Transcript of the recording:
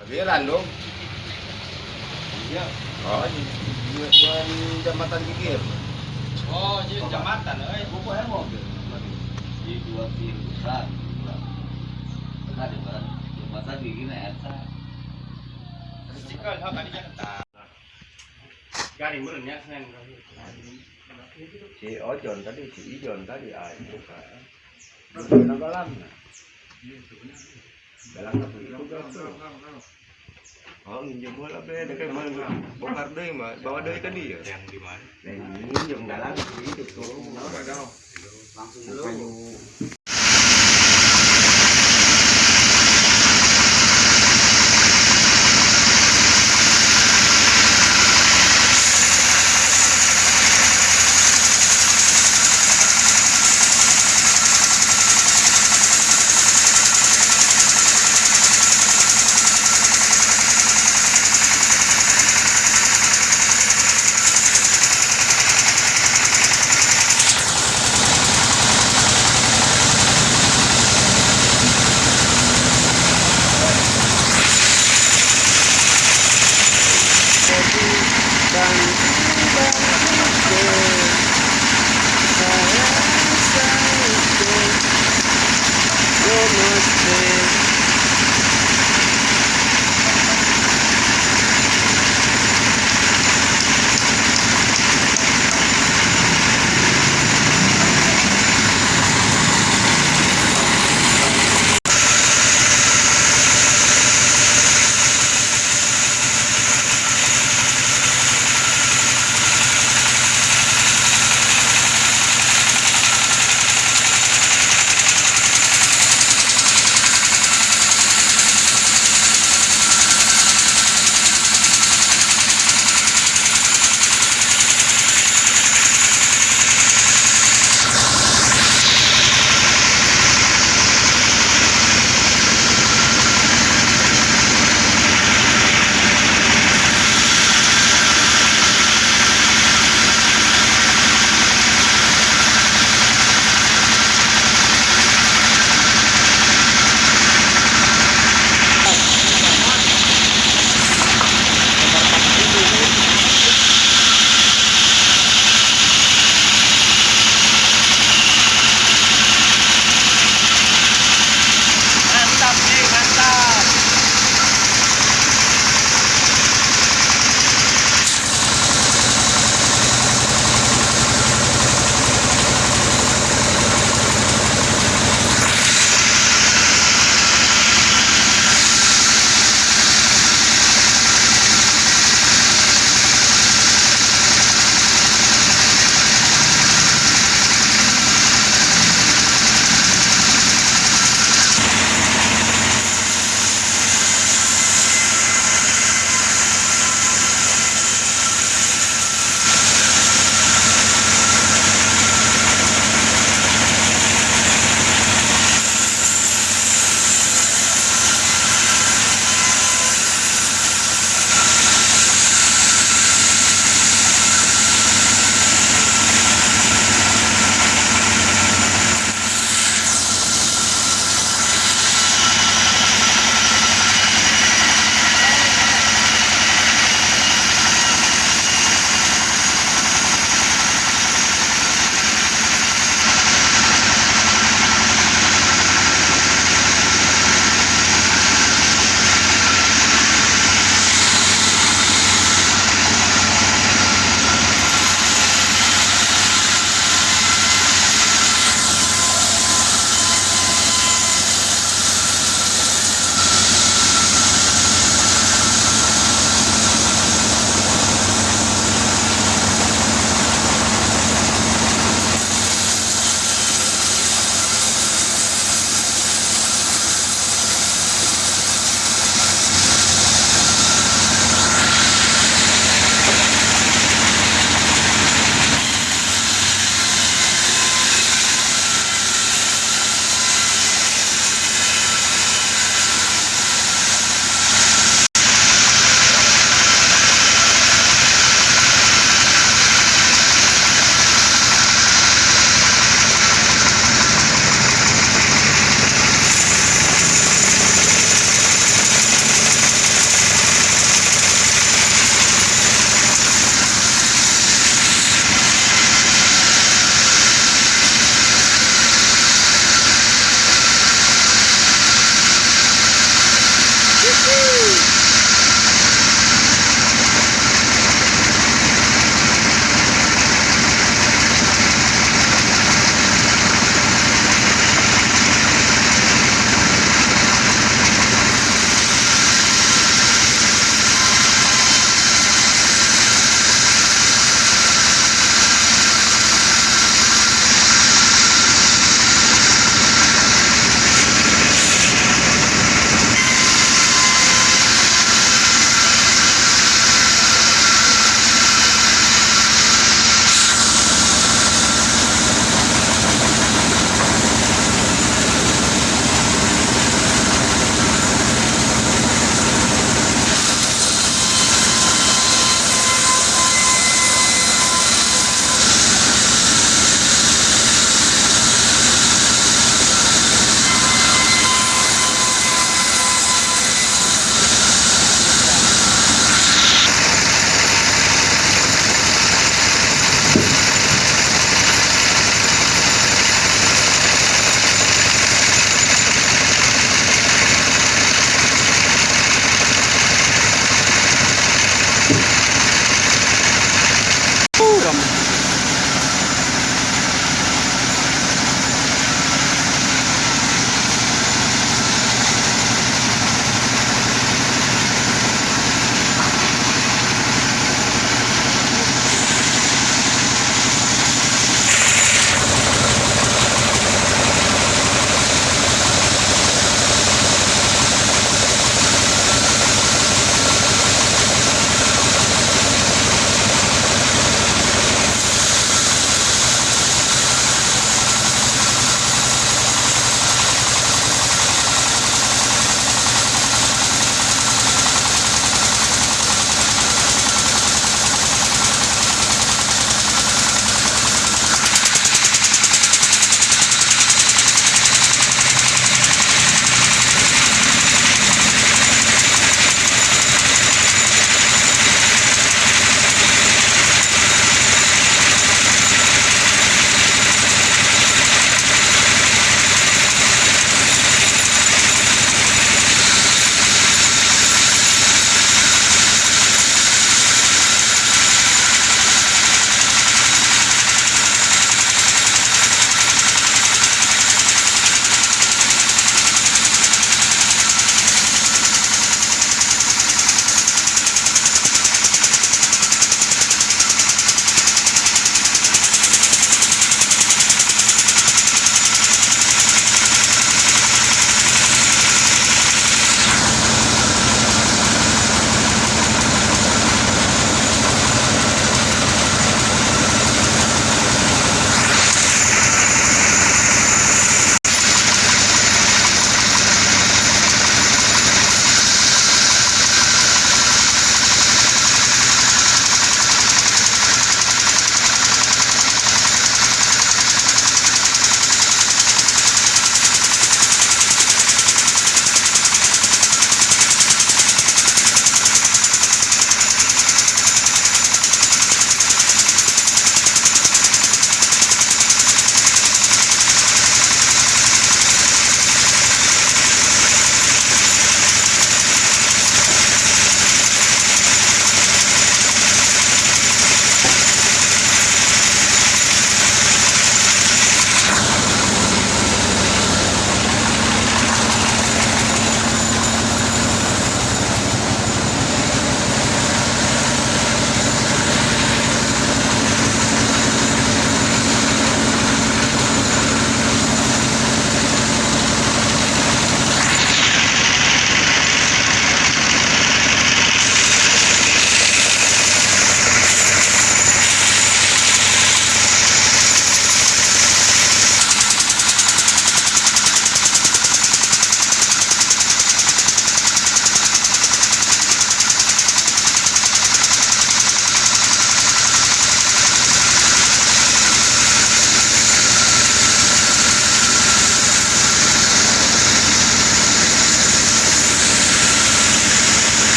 Parkiran dong. Iya. Oh, jual jambatan pikir. Oh, jadi jambatan, eh. Pokoknya mobil di dua pirusan. Nah, jembatan jembatan di gini eta. Cikal, hak tadi jangan Garing berennya sen. Si Ojon tadi, si Ijon tadi, ah itu kan. Galang. Oh, minjem bola be, dekat mana? Bongkar deh, mah. Bawa deh tadi ya. Yang di mana? Yang minjem dalam itu tuh. Langsung dulu.